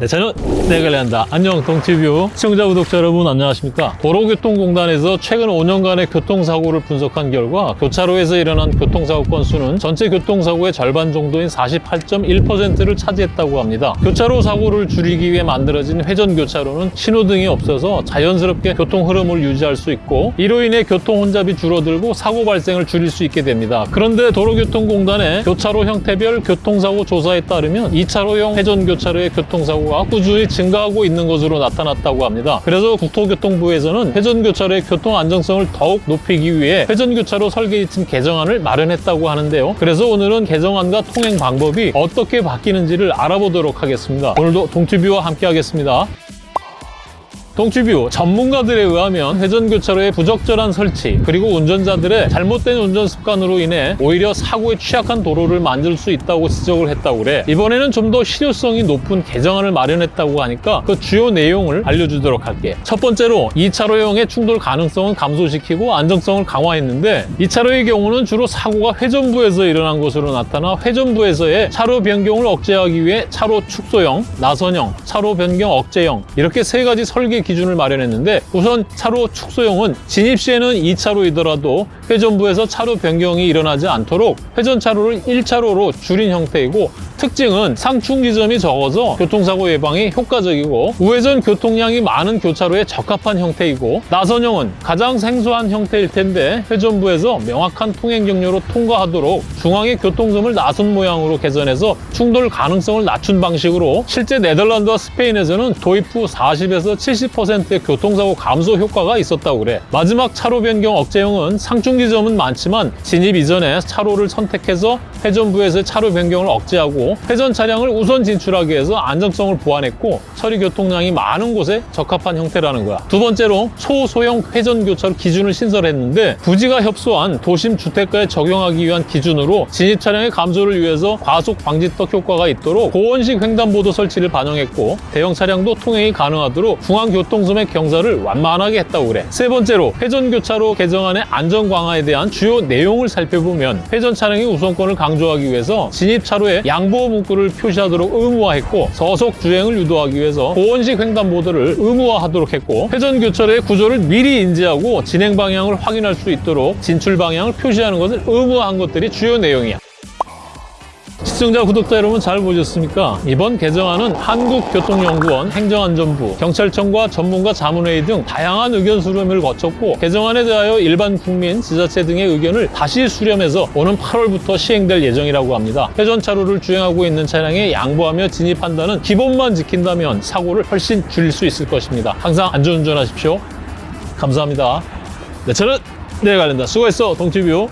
네, 저는 내관리한다. 안녕 동티뷰 시청자 구독자 여러분 안녕하십니까? 도로교통공단에서 최근 5년간의 교통사고를 분석한 결과 교차로에서 일어난 교통사고 건수는 전체 교통사고의 절반 정도인 48.1%를 차지했다고 합니다. 교차로 사고를 줄이기 위해 만들어진 회전교차로는 신호등이 없어서 자연스럽게 교통 흐름을 유지할 수 있고 이로 인해 교통 혼잡이 줄어들고 사고 발생을 줄일 수 있게 됩니다. 그런데 도로교통공단의 교차로 형태별 교통사고 조사에 따르면 2차로형 회전교차로의 교통사고 가 꾸준히 증가하고 있는 것으로 나타났다고 합니다. 그래서 국토교통부에서는 회전교차로의 교통 안정성을 더욱 높이기 위해 회전교차로 설계지침 개정안을 마련했다고 하는데요. 그래서 오늘은 개정안과 통행 방법이 어떻게 바뀌는지를 알아보도록 하겠습습니다 오늘도 동티뷰와 함께 하겠습니다. 동치뷰 전문가들에 의하면 회전교차로의 부적절한 설치 그리고 운전자들의 잘못된 운전 습관으로 인해 오히려 사고에 취약한 도로를 만들 수 있다고 지적을 했다고 그래. 이번에는 좀 더 실효성이 높은 개정안을 마련했다고 하니까 그 주요 내용을 알려주도록 할게. 첫 번째로 2차로형의 충돌 가능성은 감소시키고 안정성을 강화했는데 2차로의 경우는 주로 사고가 회전부에서 일어난 것으로 나타나 회전부에서의 차로 변경을 억제하기 위해 차로 축소형, 나선형, 차로 변경 억제형 이렇게 세 가지 설계 기준을 마련했는데 우선 차로 축소형은 진입 시에는 2차로이더라도 회전부에서 차로 변경이 일어나지 않도록 회전 차로를 1차로로 줄인 형태이고 특징은 상충 지점이 적어서 교통사고 예방에 효과적이고 우회전 교통량이 많은 교차로에 적합한 형태이고 나선형은 가장 생소한 형태일 텐데 회전부에서 명확한 통행 경로로 통과하도록 중앙의 교통섬을 나선 모양으로 개선해서 충돌 가능성을 낮춘 방식으로 실제 네덜란드와 스페인에서는 도입 후 40에서 70%의 교통사고 감소 효과가 있었다고 그래 마지막 차로 변경 억제형은 상충 지점은 많지만 진입 이전에 차로를 선택해서 회전부에서 차로 변경을 억제하고 회전 차량을 우선 진출하기 위해서 안정성을 보완했고 처리 교통량이 많은 곳에 적합한 형태라는 거야. 두 번째로 초소형 회전 교차로 기준을 신설했는데 부지가 협소한 도심 주택가에 적용하기 위한 기준으로 진입 차량의 감소를 위해서 과속 방지턱 효과가 있도록 고원식 횡단보도 설치를 반영했고 대형 차량도 통행이 가능하도록 중앙 교 통섬의 경사를 완만하게 했다고 그래. 세 번째로 회전 교차로 개정안의 안전 강화에 대한 주요 내용을 살펴보면 회전 차량의 우선권을 강조하기 위해서 진입 차로에 양보 문구를 표시하도록 의무화했고 서속 주행을 유도하기 위해서 보원식 횡단보도를 의무화하도록 했고 회전 교차로의 구조를 미리 인지하고 진행 방향을 확인할 수 있도록 진출 방향을 표시하는 것을 의무화한 것들이 주요 내용이야. 시청자, 구독자 여러분 잘 보셨습니까? 이번 개정안은 한국교통연구원, 행정안전부, 경찰청과 전문가 자문회의 등 다양한 의견 수렴을 거쳤고 개정안에 대하여 일반 국민, 지자체 등의 의견을 다시 수렴해서 오는 8월부터 시행될 예정이라고 합니다. 회전차로를 주행하고 있는 차량에 양보하며 진입한다는 기본만 지킨다면 사고를 훨씬 줄일 수 있을 것입니다. 항상 안전운전하십시오. 감사합니다. 네, 저는 내일 관련다. 수고했어, 동티뷰.